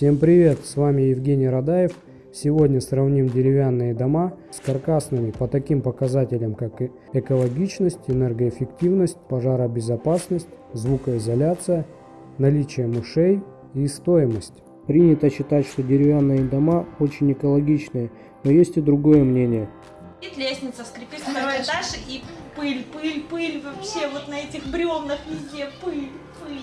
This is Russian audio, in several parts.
Всем привет, с вами Евгений Радаев. Сегодня сравним деревянные дома с каркасными по таким показателям, как экологичность, энергоэффективность, пожаробезопасность, звукоизоляция, наличие мышей и стоимость. Принято считать, что деревянные дома очень экологичные, но есть и другое мнение. Лестница, скрипит второй этаж и пыль, пыль, пыль вообще вот на этих бревнах везде пыль, пыль.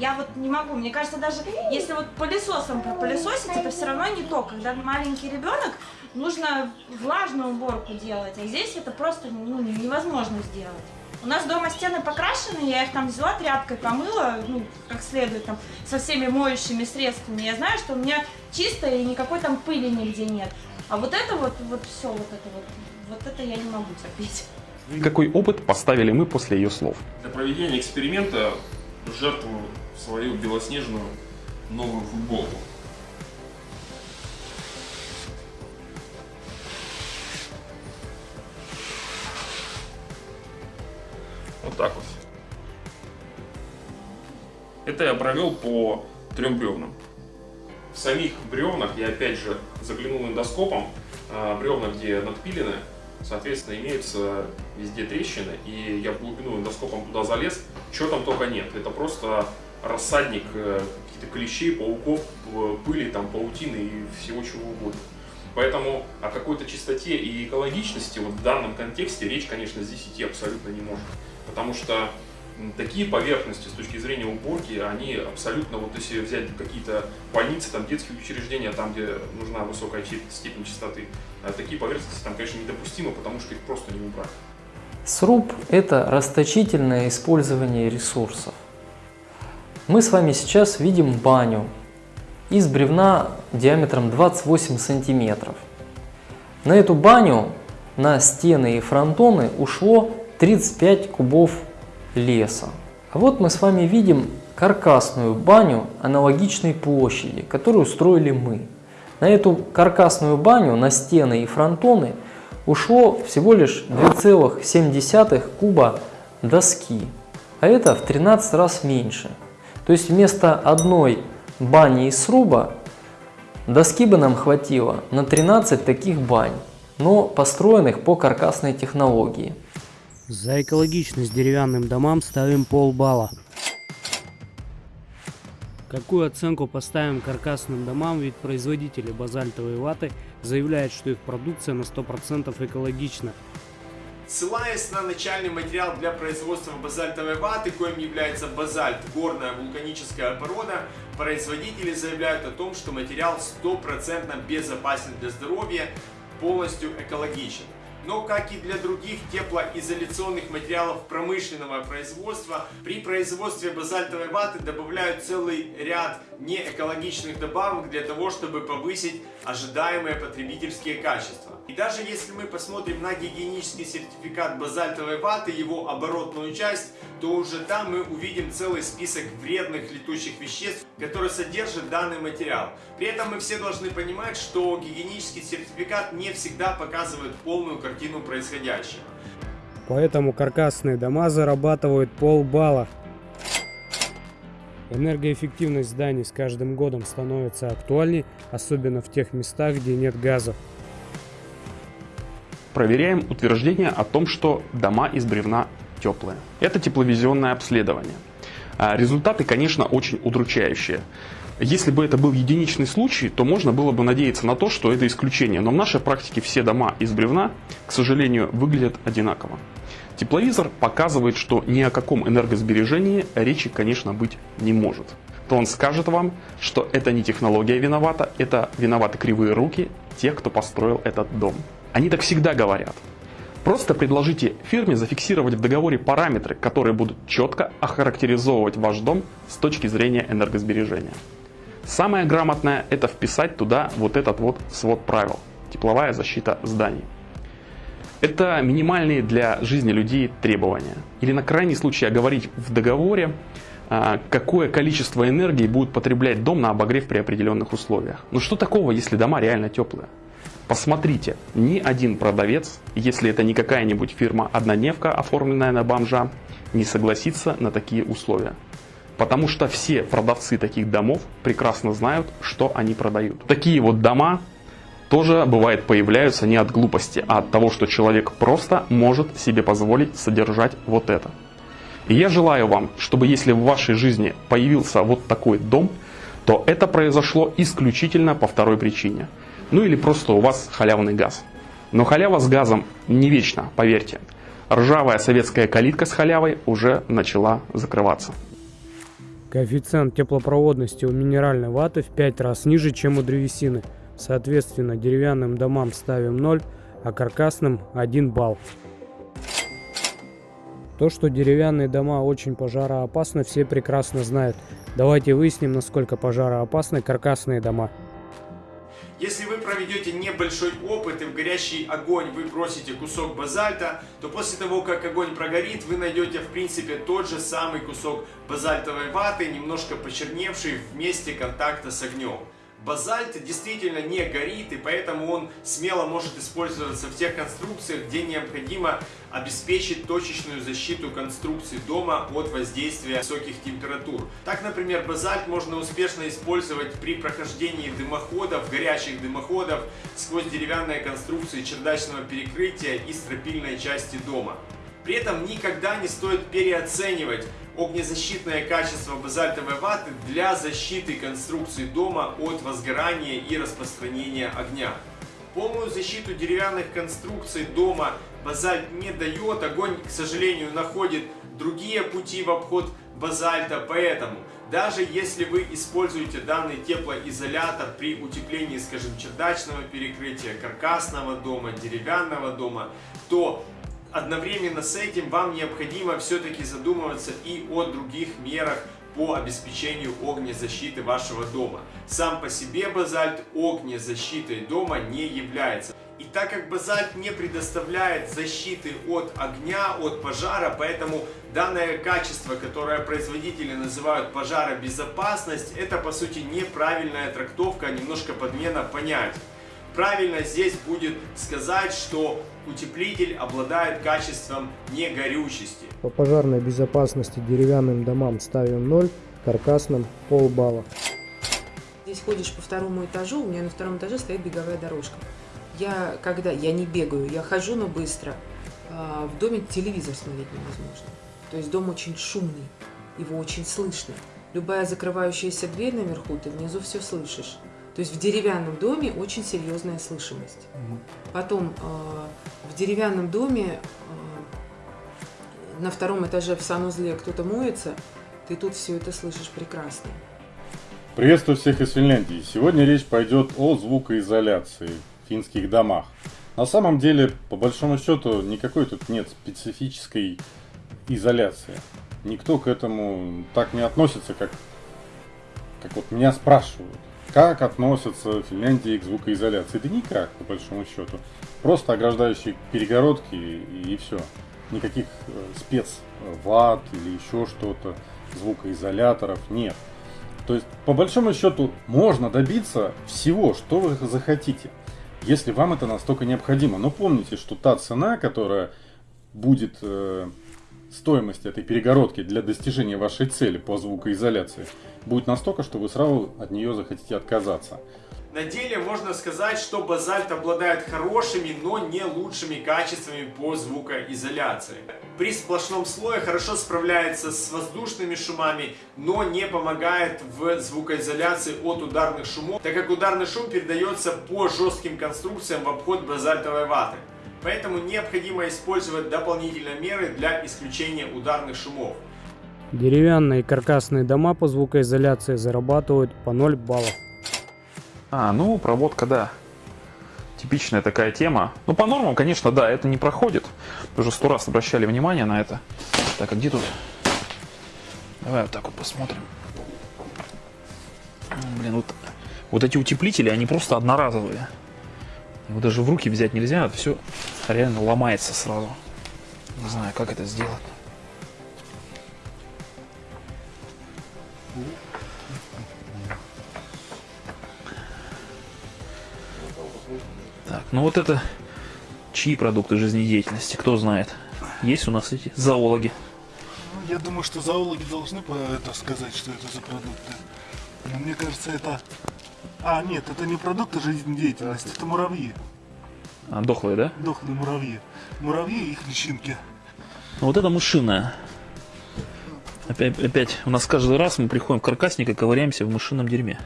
Я вот не могу, мне кажется, даже если вот пылесосом пропылесосить, это все равно не то. Когда маленький ребенок, нужно влажную уборку делать, а здесь это просто ну, невозможно сделать. У нас дома стены покрашены, я их там взяла тряпкой, помыла, ну, как следует, там, со всеми моющими средствами. Я знаю, что у меня чисто и никакой там пыли нигде нет. А вот это вот, вот все, вот это вот, вот это я не могу терпеть. Какой опыт поставили мы после ее слов? Для проведения эксперимента жертвую свою белоснежную новую футболку. Вот так вот. Это я провел по трем бревнам. В самих бревнах я опять же заглянул эндоскопом. А, бревна, где надпилены, соответственно, имеются везде трещины. И я в глубину эндоскопом туда залез. Чего там только нет. Это просто рассадник э, каких-то клещей, пауков, пыли, там, паутины и всего чего угодно. Поэтому о какой-то чистоте и экологичности вот в данном контексте речь, конечно, здесь идти абсолютно не может. Потому что такие поверхности с точки зрения уборки, они абсолютно, вот если взять какие-то больницы, там детские учреждения, там, где нужна высокая степень чистоты, а такие поверхности там, конечно, недопустимы, потому что их просто не убрать. Сруб – это расточительное использование ресурсов. Мы с вами сейчас видим баню из бревна диаметром 28 сантиметров. На эту баню, на стены и фронтоны ушло 35 кубов леса. А вот мы с вами видим каркасную баню аналогичной площади, которую устроили мы. На эту каркасную баню, на стены и фронтоны ушло всего лишь 2,7 куба доски, а это в 13 раз меньше. То есть вместо одной бани из сруба доски бы нам хватило на 13 таких бань, но построенных по каркасной технологии. За экологичность деревянным домам ставим полбалла. Какую оценку поставим каркасным домам, ведь производители базальтовой ваты заявляют, что их продукция на 100% экологична. Ссылаясь на начальный материал для производства базальтовой ваты, коим является базальт, горная вулканическая порода, производители заявляют о том, что материал стопроцентно безопасен для здоровья, полностью экологичен. Но, как и для других теплоизоляционных материалов промышленного производства, при производстве базальтовой ваты добавляют целый ряд неэкологичных добавок для того, чтобы повысить ожидаемые потребительские качества. И даже если мы посмотрим на гигиенический сертификат базальтовой ваты, его оборотную часть, то уже там мы увидим целый список вредных летучих веществ, которые содержит данный материал. При этом мы все должны понимать, что гигиенический сертификат не всегда показывает полную картину происходящего. Поэтому каркасные дома зарабатывают полбалла. Энергоэффективность зданий с каждым годом становится актуальней, особенно в тех местах, где нет газа. Проверяем утверждение о том, что дома из бревна теплые. Это тепловизионное обследование. А результаты, конечно, очень удручающие. Если бы это был единичный случай, то можно было бы надеяться на то, что это исключение. Но в нашей практике все дома из бревна, к сожалению, выглядят одинаково. Тепловизор показывает, что ни о каком энергосбережении речи, конечно, быть не может. То он скажет вам, что это не технология виновата, это виноваты кривые руки тех, кто построил этот дом. Они так всегда говорят. Просто предложите фирме зафиксировать в договоре параметры, которые будут четко охарактеризовывать ваш дом с точки зрения энергосбережения. Самое грамотное это вписать туда вот этот вот свод правил. Тепловая защита зданий. Это минимальные для жизни людей требования. Или на крайний случай оговорить в договоре, а, какое количество энергии будет потреблять дом на обогрев при определенных условиях. Ну что такого, если дома реально теплые? Посмотрите, ни один продавец, если это не какая-нибудь фирма-однодневка, оформленная на бомжа, не согласится на такие условия. Потому что все продавцы таких домов прекрасно знают, что они продают. Такие вот дома тоже бывает появляются не от глупости, а от того, что человек просто может себе позволить содержать вот это. И я желаю вам, чтобы если в вашей жизни появился вот такой дом, то это произошло исключительно по второй причине. Ну или просто у вас халявный газ. Но халява с газом не вечна, поверьте. Ржавая советская калитка с халявой уже начала закрываться. Коэффициент теплопроводности у минеральной ваты в 5 раз ниже, чем у древесины. Соответственно, деревянным домам ставим 0, а каркасным 1 балл. То, что деревянные дома очень пожароопасны, все прекрасно знают. Давайте выясним, насколько пожароопасны каркасные дома. Если вы проведете небольшой опыт и в горящий огонь вы бросите кусок базальта, то после того, как огонь прогорит, вы найдете в принципе тот же самый кусок базальтовой ваты, немножко почерневший в месте контакта с огнем. Базальт действительно не горит, и поэтому он смело может использоваться в тех конструкциях, где необходимо обеспечить точечную защиту конструкции дома от воздействия высоких температур. Так, например, базальт можно успешно использовать при прохождении дымоходов, горячих дымоходов сквозь деревянные конструкции чердачного перекрытия и стропильной части дома. При этом никогда не стоит переоценивать огнезащитное качество базальтовой ваты для защиты конструкции дома от возгорания и распространения огня. Полную защиту деревянных конструкций дома базальт не дает, огонь, к сожалению, находит другие пути в обход базальта, поэтому даже если вы используете данный теплоизолятор при утеплении, скажем, чердачного перекрытия, каркасного дома, деревянного дома, то одновременно с этим вам необходимо все-таки задумываться и о других мерах по обеспечению огнезащиты вашего дома. Сам по себе базальт огнезащитой дома не является. И так как базальт не предоставляет защиты от огня, от пожара, поэтому данное качество, которое производители называют пожаробезопасность, это по сути неправильная трактовка, немножко подмена понятий. Правильно здесь будет сказать, что утеплитель обладает качеством негорючести. По пожарной безопасности деревянным домам ставим 0, каркасным полбалла. Здесь ходишь по второму этажу, у меня на втором этаже стоит беговая дорожка. Я когда, я не бегаю, я хожу, но быстро. А, в доме телевизор смотреть невозможно. То есть дом очень шумный, его очень слышно. Любая закрывающаяся дверь наверху, ты внизу все слышишь. То есть в деревянном доме очень серьезная слышимость. Потом э, в деревянном доме э, на втором этаже в санузле кто-то моется, ты тут все это слышишь прекрасно. Приветствую всех из Финляндии. Сегодня речь пойдет о звукоизоляции в финских домах. На самом деле, по большому счету, никакой тут нет специфической изоляции. Никто к этому так не относится, как, как вот меня спрашивают. Как относятся в Финляндии к звукоизоляции? Да никак, по большому счету. Просто ограждающие перегородки и, и все. Никаких э, спецват или еще что-то, звукоизоляторов нет. То есть, по большому счету, можно добиться всего, что вы захотите, если вам это настолько необходимо. Но помните, что та цена, которая будет э, стоимость этой перегородки для достижения вашей цели по звукоизоляции будет настолько, что вы сразу от нее захотите отказаться. На деле можно сказать, что базальт обладает хорошими, но не лучшими качествами по звукоизоляции. При сплошном слое хорошо справляется с воздушными шумами, но не помогает в звукоизоляции от ударных шумов, так как ударный шум передается по жестким конструкциям в обход базальтовой ваты. Поэтому необходимо использовать дополнительные меры для исключения ударных шумов. Деревянные каркасные дома по звукоизоляции зарабатывают по 0 баллов. А, ну, проводка, да. Типичная такая тема. Ну, по нормам, конечно, да, это не проходит. Уже сто раз обращали внимание на это. Так, а где тут? Давай вот так вот посмотрим. Блин, вот, вот эти утеплители, они просто одноразовые. Его даже в руки взять нельзя, это все реально ломается сразу. Не знаю, как это сделать. Так, ну вот это чьи продукты жизнедеятельности, кто знает. Есть у нас эти зоологи? Я думаю, что зоологи должны это сказать, что это за продукты. Но мне кажется, это... А, нет, это не продукты жизнедеятельности, это муравьи. А, дохлые, да? Дохлые муравьи. Муравьи и их личинки. Ну, вот это мышиная. Опять, опять, у нас каждый раз мы приходим в каркасник и ковыряемся в мышином дерьме.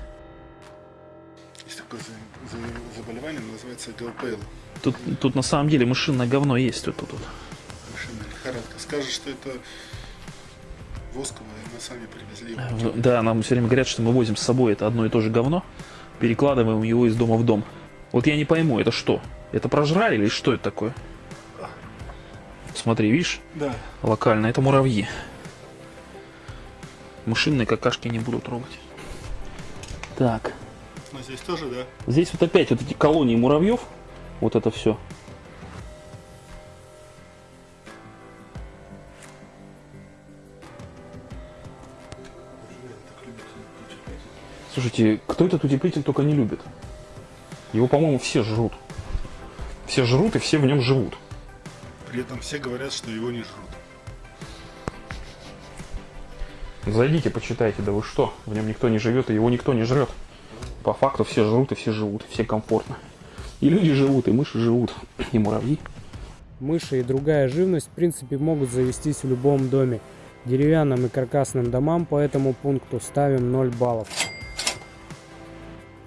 Есть такое за- за- заболевание, называется ГЛПЛ. Тут, тут на самом деле мышиное говно есть вот тут. вот. Мышиная лихорадка. Скажешь, что это восковое, мы сами привезли. В- Да, нам все время говорят, что мы возим с собой это одно и то же говно, перекладываем его из дома в дом. Вот я не пойму, это что? Это прожрали или что это такое? Смотри, видишь, Да. локально, это муравьи. Мышиные какашки не буду трогать. Так, Но здесь тоже, да? здесь вот опять вот эти колонии муравьев, вот это все. Слушайте, кто этот утеплитель только не любит? Его, по-моему, все жрут. Все жрут и все в нем живут. При этом все говорят, что его не жрут. Зайдите, почитайте, да вы что? В нем никто не живет, и его никто не жрет. По факту все жрут, и все живут, и все комфортно. И люди живут, и мыши живут, и муравьи. Мыши и другая живность в принципе могут завестись в любом доме. Деревянным и каркасным домам по этому пункту ставим 0 баллов.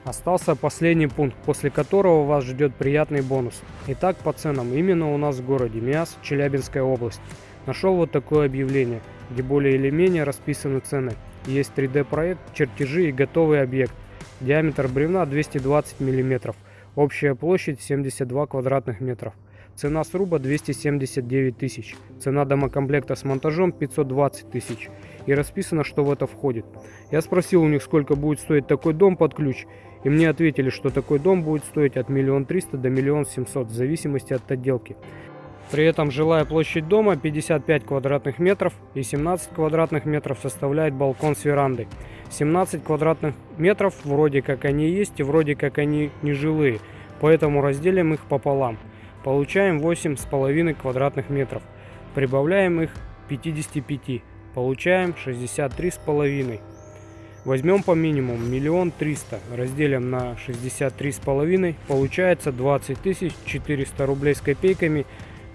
Остался последний пункт, после которого вас ждет приятный бонус. Итак, по ценам. Именно у нас в городе Миас, Челябинская область. Нашел вот такое объявление, где более или менее расписаны цены. Есть 3D проект, чертежи и готовый объект. Диаметр бревна 220 мм. Общая площадь 72 квадратных метров. Цена сруба 279 тысяч. Цена домокомплекта с монтажом 520 тысяч. И расписано, что в это входит. Я спросил у них, сколько будет стоить такой дом под ключ. И мне ответили, что такой дом будет стоить от 1 300 до 1 700 в зависимости от отделки. При этом жилая площадь дома 55 квадратных метров и 17 квадратных метров составляет балкон с верандой. 17 квадратных метров вроде как они есть и вроде как они не жилые, поэтому разделим их пополам. Получаем 8,5 квадратных метров. Прибавляем их к 55. Получаем 63,5. Возьмем по минимуму миллион триста, разделим на 63,5, получается 20 тысяч 400 рублей с копейками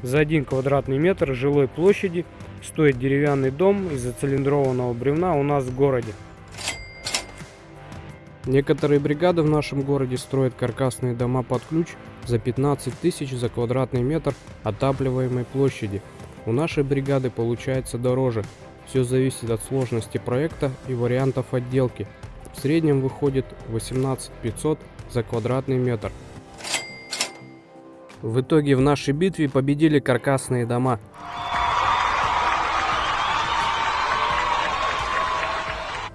за 1 квадратный метр жилой площади стоит деревянный дом из зацилиндрованного бревна у нас в городе. Некоторые бригады в нашем городе строят каркасные дома под ключ за 15 тысяч за квадратный метр отапливаемой площади. У нашей бригады получается дороже. Все зависит от сложности проекта и вариантов отделки. В среднем выходит 18 500 за квадратный метр. В итоге в нашей битве победили каркасные дома.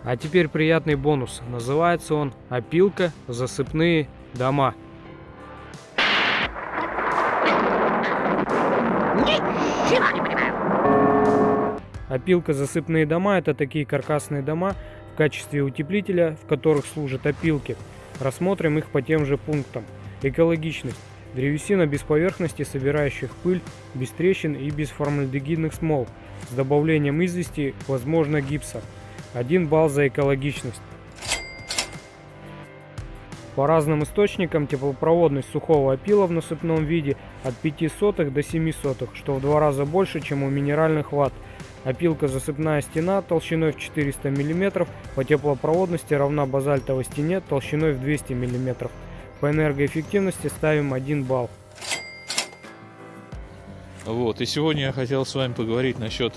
А теперь приятный бонус. Называется он «Опилка. Засыпные дома». Опилка засыпные дома – это такие каркасные дома в качестве утеплителя, в которых служат опилки. Рассмотрим их по тем же пунктам. Экологичность. Древесина без поверхности, собирающих пыль, без трещин и без формальдегидных смол. С добавлением извести, возможно гипса. 1 балл за экологичность. По разным источникам теплопроводность сухого опила в насыпном виде от 5 сотых до 7 сотых, что в два раза больше, чем у минеральных ватт. Опилка засыпная стена толщиной в 400 мм по теплопроводности равна базальтовой стене толщиной в 200 мм. По энергоэффективности ставим 1 балл. Вот, и сегодня я хотел с вами поговорить насчет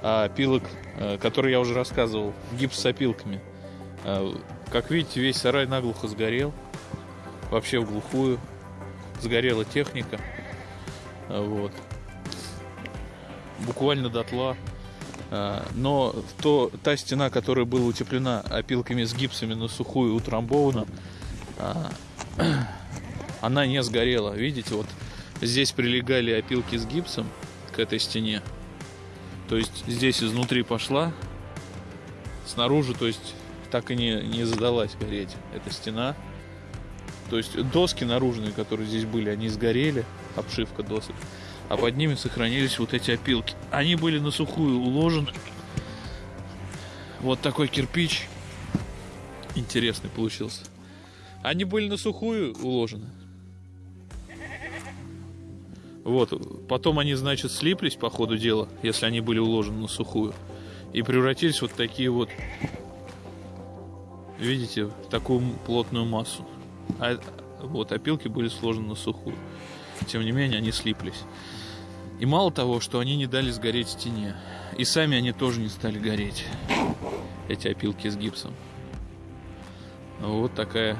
опилок, э, которые я уже рассказывал, гипс с опилками. Э, Как видите, весь сарай наглухо сгорел, вообще в глухую, сгорела техника, вот, буквально дотла. Э, Но то, та стена, которая была утеплена опилками с гипсами на сухую утрамбована, а, она не сгорела. Видите, вот здесь прилегали опилки с гипсом к этой стене. То есть здесь изнутри пошла, снаружи, то есть так и не, не задалась гореть эта стена. То есть доски наружные, которые здесь были, они сгорели, обшивка досок, а под ними сохранились вот эти опилки. Они были на сухую уложены, Вот такой кирпич. Интересный получился. Они были на сухую уложены. Вот, потом они, значит, слиплись по ходу дела, если они были уложены на сухую. И превратились вот такие вот, видите, в такую плотную массу. А вот опилки были сложены на сухую. Тем не менее, они слиплись. И мало того, что они не дали сгореть стене. И сами они тоже не стали гореть. Эти опилки с гипсом. Вот такая,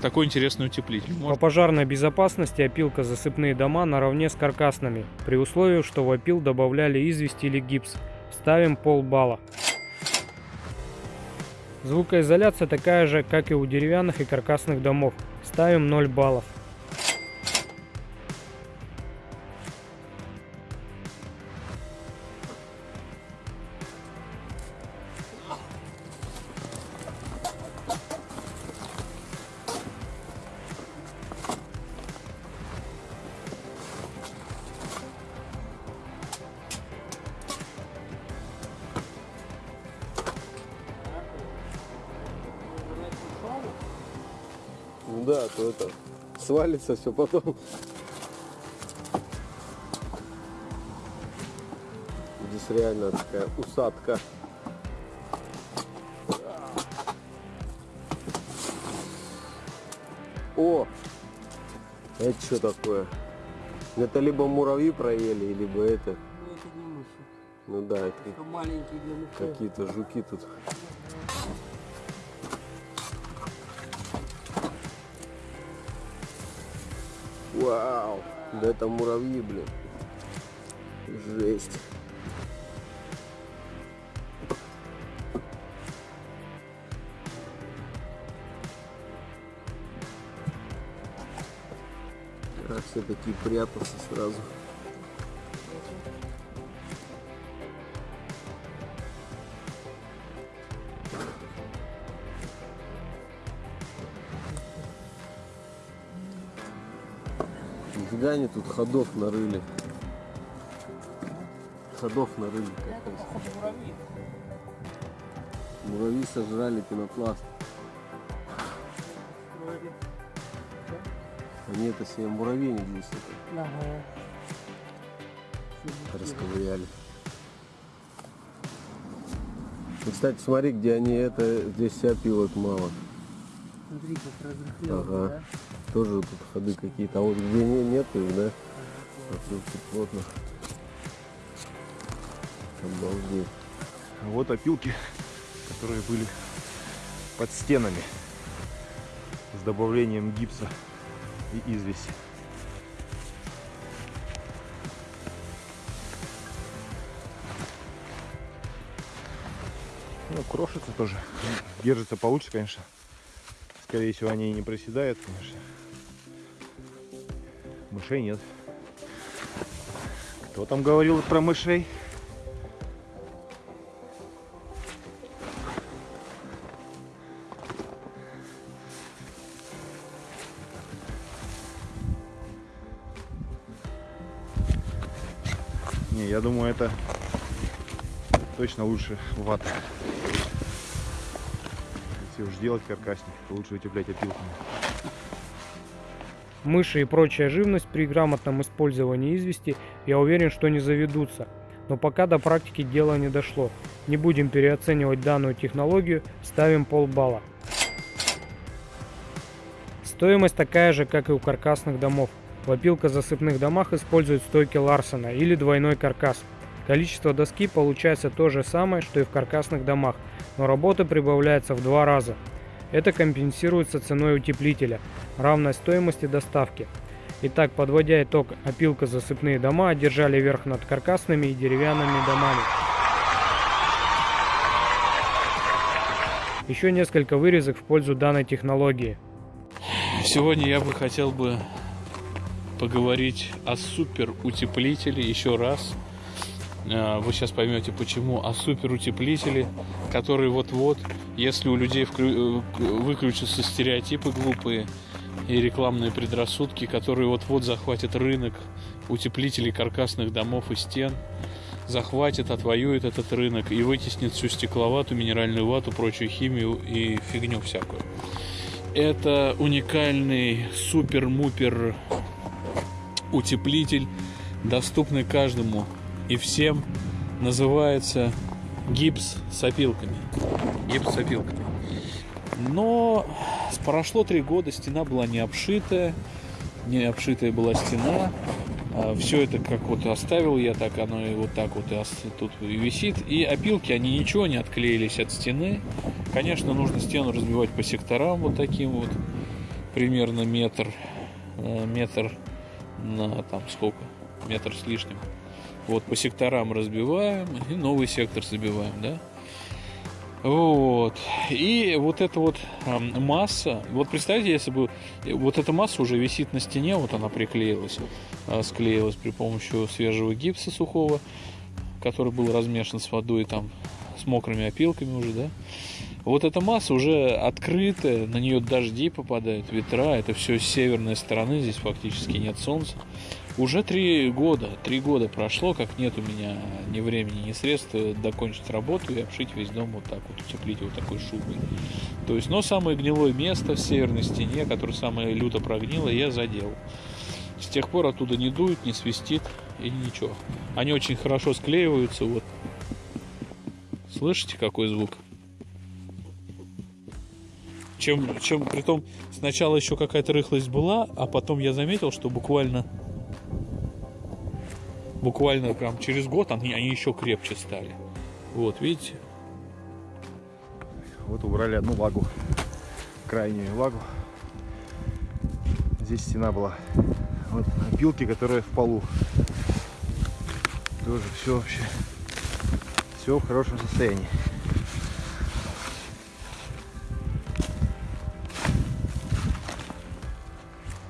такой интересный утеплитель. По пожарной безопасности опилка засыпные дома наравне с каркасными, при условии, что в опил добавляли известь или гипс. Ставим полбалла. Звукоизоляция такая же, как и у деревянных и каркасных домов. Ставим 0 баллов. Да, то это свалится все потом. Здесь реально такая усадка. О! Это что такое? Это либо муравьи проели, либо это. Ну да, это мышей. какие-то жуки тут. Вау! Да это муравьи, блин. Жесть. А все такие прятаться сразу. Они тут ходов нарыли. Ходов нарыли. капец. Муравьи сожрали пенопласт. Они это себе муравейник здесь это Ага. расковыряли. И, кстати, смотри, где они это, здесь вся опилок мало. Смотри, как разрыхлел, Ага. да? Тоже тут ходы какие-то. А вот где не, нет их, да? А тут всё плотно. Обалдеть. Вот опилки, которые были под стенами с добавлением гипса и извеси. Ну, крошится тоже. Держится получше, конечно. Скорее всего, они и не проседают, конечно. Мышей нет. Кто там говорил про мышей? Не, я думаю, это точно лучше вата. Если уж делать каркасник, то лучше утеплять опилками. Мыши и прочая живность при грамотном использовании извести, я уверен, что не заведутся. Но пока до практики дело не дошло. Не будем переоценивать данную технологию, ставим полбалла. Стоимость такая же, как и у каркасных домов. В опилкозасыпных домах используют стойки Ларсона или двойной каркас. Количество доски получается то же самое, что и в каркасных домах, но работы прибавляется в два раза. Это компенсируется ценой утеплителя, равной стоимости доставки. Итак, подводя итог, опилкозасыпные дома одержали верх над каркасными и деревянными домами. Еще несколько вырезок в пользу данной технологии. Сегодня я бы хотел бы поговорить о супер утеплителе еще раз. Э, Вы сейчас поймете почему. О супер утеплителе, который вот-вот, если у людей вклю- э, выключатся стереотипы глупые и рекламные предрассудки, которые вот-вот захватят рынок утеплителей каркасных домов и стен, захватит, отвоюет этот рынок и вытеснит всю стекловату, минеральную вату, прочую химию и фигню всякую. Это уникальный супер-мупер утеплитель, доступный каждому и всем. Называется гипс с опилками. Гипс с опилками. Но прошло три года, стена была не обшитая, не обшитая была стена. Все это как вот оставил я, так оно и вот так вот и тут и висит. И опилки, они ничего не отклеились от стены. Конечно, нужно стену разбивать по секторам вот таким вот, примерно метр, э, метр на там сколько, метр с лишним. Вот по секторам разбиваем и новый сектор забиваем, да. Вот. И вот эта вот масса, вот представьте, если бы вот эта масса уже висит на стене, вот она приклеилась, а, склеилась при помощи свежего гипса сухого, который был размешан с водой там с мокрыми опилками уже, да. Вот эта масса уже открытая, на нее дожди попадают, ветра, это все с северной стороны, здесь фактически нет солнца. Уже три года, три года прошло, как нет у меня ни времени, ни средств докончить работу и обшить весь дом вот так вот, утеплить его такой шубой. То есть, но самое гнилое место в северной стене, которое самое люто прогнило, я задел. С тех пор оттуда не дует, не свистит и ничего. Они очень хорошо склеиваются, вот. Слышите, какой звук? Чем, чем, притом, сначала еще какая-то рыхлость была, а потом я заметил, что буквально буквально прям через год они, они еще крепче стали. Вот, видите? Вот убрали одну лагу, крайнюю лагу. Здесь стена была. Вот опилки, которые в полу. Тоже все вообще, все в хорошем состоянии.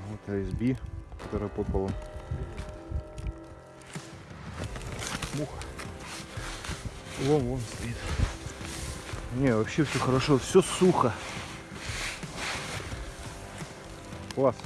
Вот ASB, которая под полом. Муха. Вон, вон стоит. Не, вообще все хорошо, все сухо. Класс.